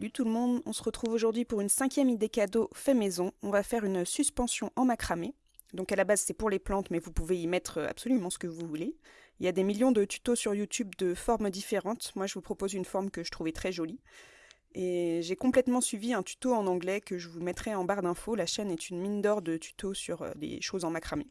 Salut tout le monde, on se retrouve aujourd'hui pour une cinquième idée cadeau fait maison. On va faire une suspension en macramé. Donc à la base c'est pour les plantes mais vous pouvez y mettre absolument ce que vous voulez. Il y a des millions de tutos sur YouTube de formes différentes. Moi je vous propose une forme que je trouvais très jolie. Et j'ai complètement suivi un tuto en anglais que je vous mettrai en barre d'infos. La chaîne est une mine d'or de tutos sur euh, des choses en macramé.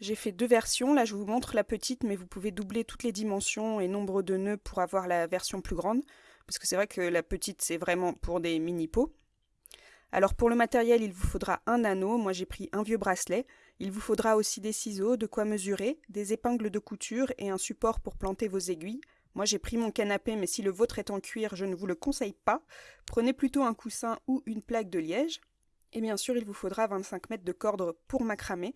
J'ai fait deux versions, là je vous montre la petite mais vous pouvez doubler toutes les dimensions et nombre de nœuds pour avoir la version plus grande parce que c'est vrai que la petite c'est vraiment pour des mini pots. Alors pour le matériel, il vous faudra un anneau, moi j'ai pris un vieux bracelet. Il vous faudra aussi des ciseaux, de quoi mesurer, des épingles de couture et un support pour planter vos aiguilles. Moi j'ai pris mon canapé, mais si le vôtre est en cuir, je ne vous le conseille pas. Prenez plutôt un coussin ou une plaque de liège. Et bien sûr, il vous faudra 25 mètres de corde pour macramer,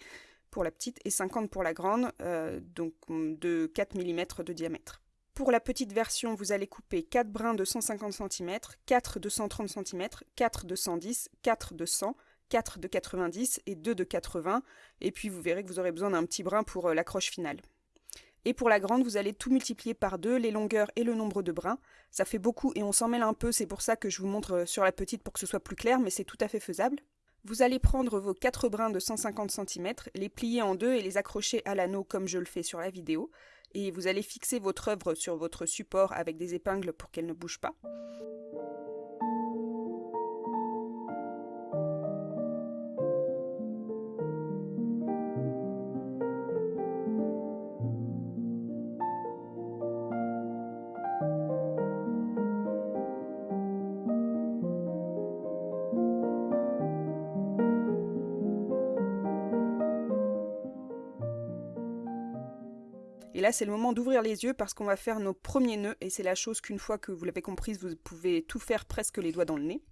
pour la petite, et 50 pour la grande, euh, donc de 4 mm de diamètre. Pour la petite version, vous allez couper 4 brins de 150 cm, 4 de 130 cm, 4 de 110, 4 de 100, 4 de 90 et 2 de 80. Et puis vous verrez que vous aurez besoin d'un petit brin pour euh, l'accroche finale. Et pour la grande, vous allez tout multiplier par 2, les longueurs et le nombre de brins. Ça fait beaucoup et on s'en mêle un peu, c'est pour ça que je vous montre euh, sur la petite pour que ce soit plus clair, mais c'est tout à fait faisable. Vous allez prendre vos 4 brins de 150 cm, les plier en deux et les accrocher à l'anneau comme je le fais sur la vidéo et vous allez fixer votre œuvre sur votre support avec des épingles pour qu'elle ne bouge pas. Là, c'est le moment d'ouvrir les yeux parce qu'on va faire nos premiers nœuds et c'est la chose qu'une fois que vous l'avez comprise, vous pouvez tout faire presque les doigts dans le nez.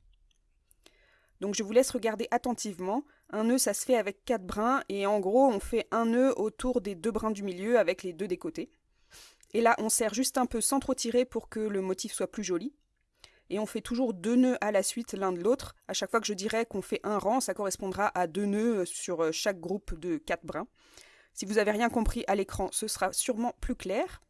Donc je vous laisse regarder attentivement. Un nœud, ça se fait avec quatre brins et en gros, on fait un nœud autour des deux brins du milieu avec les deux des côtés. Et là, on serre juste un peu sans trop tirer pour que le motif soit plus joli. Et on fait toujours deux nœuds à la suite l'un de l'autre. À chaque fois que je dirais qu'on fait un rang, ça correspondra à deux nœuds sur chaque groupe de quatre brins. Si vous n'avez rien compris à l'écran, ce sera sûrement plus clair.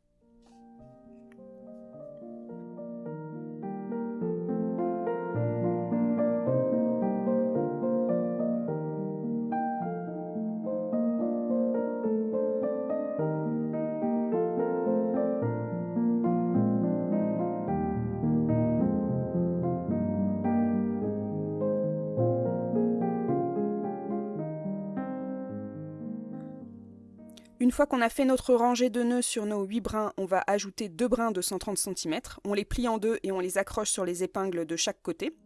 Une fois qu'on a fait notre rangée de nœuds sur nos 8 brins, on va ajouter deux brins de 130 cm. On les plie en deux et on les accroche sur les épingles de chaque côté.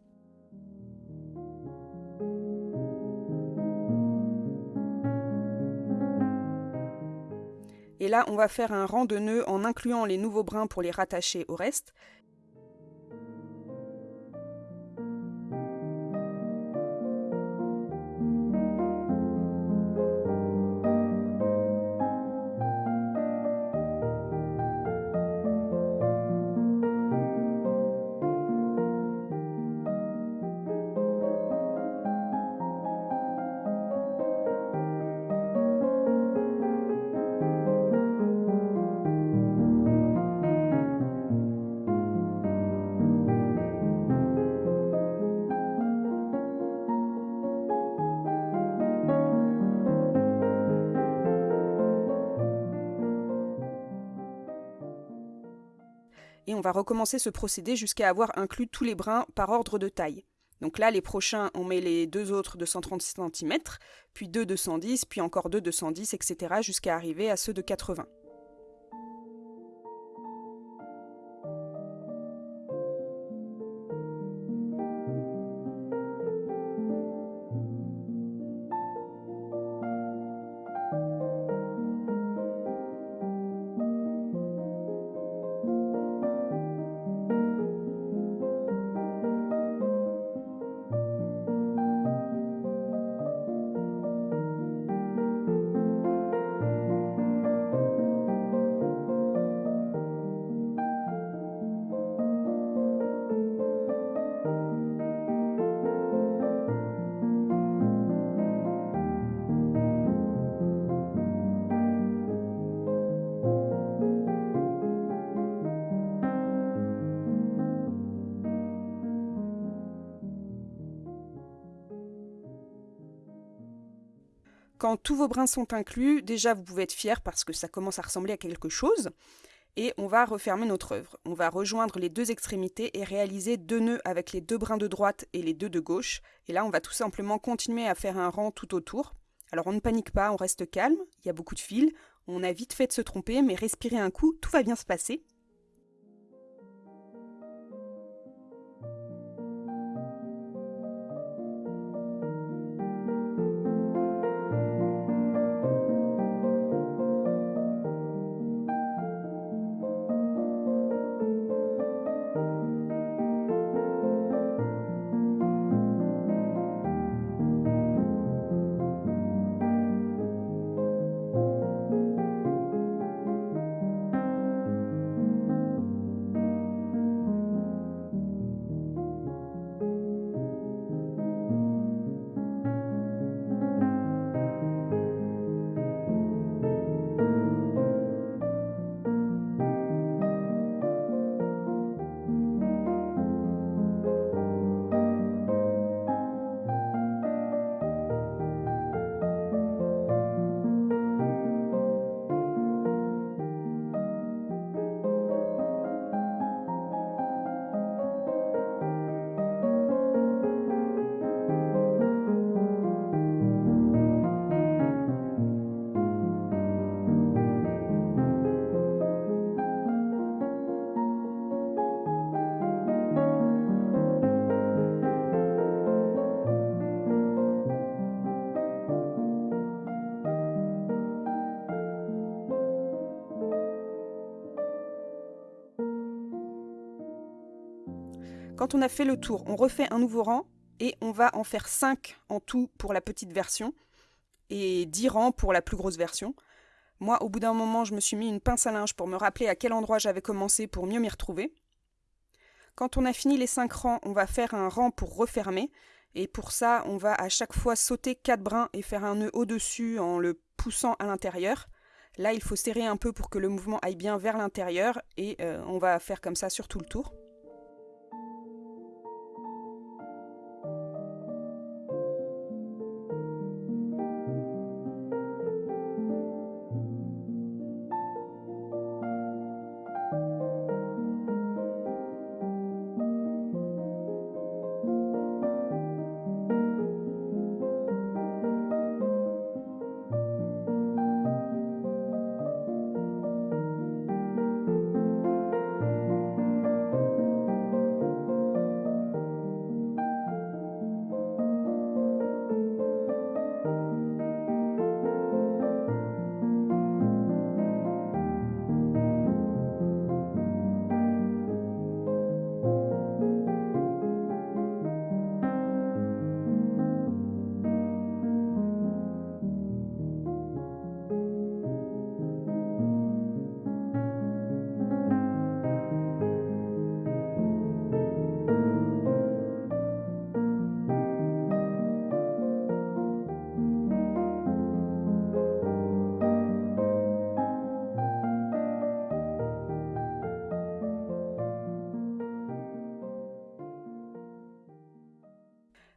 Et là, on va faire un rang de nœuds en incluant les nouveaux brins pour les rattacher au reste. Recommencer ce procédé jusqu'à avoir inclus tous les brins par ordre de taille. Donc là, les prochains, on met les deux autres de 130 cm, puis deux de 110, puis encore deux de 110, etc. jusqu'à arriver à ceux de 80. Quand tous vos brins sont inclus, déjà vous pouvez être fier parce que ça commence à ressembler à quelque chose. Et on va refermer notre œuvre. On va rejoindre les deux extrémités et réaliser deux nœuds avec les deux brins de droite et les deux de gauche. Et là, on va tout simplement continuer à faire un rang tout autour. Alors on ne panique pas, on reste calme, il y a beaucoup de fils, on a vite fait de se tromper, mais respirez un coup, tout va bien se passer. Quand on a fait le tour, on refait un nouveau rang et on va en faire 5 en tout pour la petite version et 10 rangs pour la plus grosse version. Moi, au bout d'un moment, je me suis mis une pince à linge pour me rappeler à quel endroit j'avais commencé pour mieux m'y retrouver. Quand on a fini les 5 rangs, on va faire un rang pour refermer. Et pour ça, on va à chaque fois sauter 4 brins et faire un nœud au-dessus en le poussant à l'intérieur. Là, il faut serrer un peu pour que le mouvement aille bien vers l'intérieur et euh, on va faire comme ça sur tout le tour.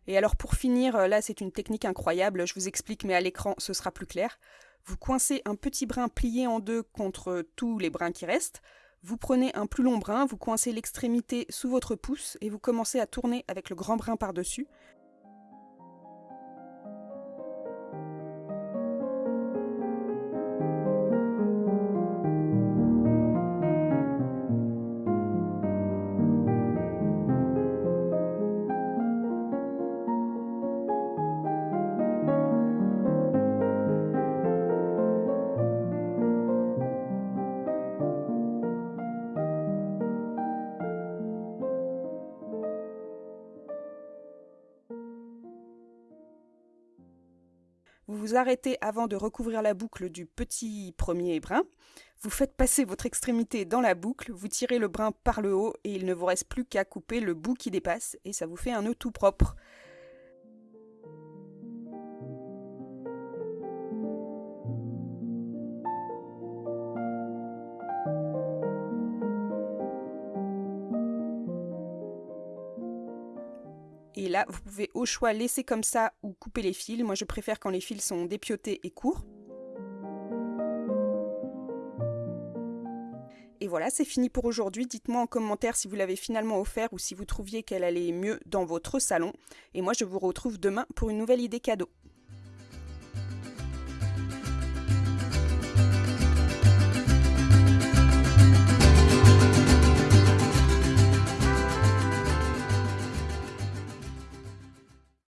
Et alors pour finir, euh, là c'est une technique incroyable, je vous explique mais à l'écran ce sera plus clair. Vous coincez un petit brin plié en deux contre tous les brins qui restent. Vous prenez un plus long brin, vous coincez l'extrémité sous votre pouce et vous commencez à tourner avec le grand brin par-dessus. Vous vous arrêtez avant de recouvrir la boucle du petit premier brin. Vous faites passer votre extrémité dans la boucle, vous tirez le brin par le haut et il ne vous reste plus qu'à couper le bout qui dépasse et ça vous fait un nœud tout propre. Et là, vous pouvez au choix laisser comme ça ou couper les fils. Moi, je préfère quand les fils sont dépiotés et courts. Et voilà, c'est fini pour aujourd'hui. Dites-moi en commentaire si vous l'avez finalement offert ou si vous trouviez qu'elle allait mieux dans votre salon. Et moi, je vous retrouve demain pour une nouvelle idée cadeau.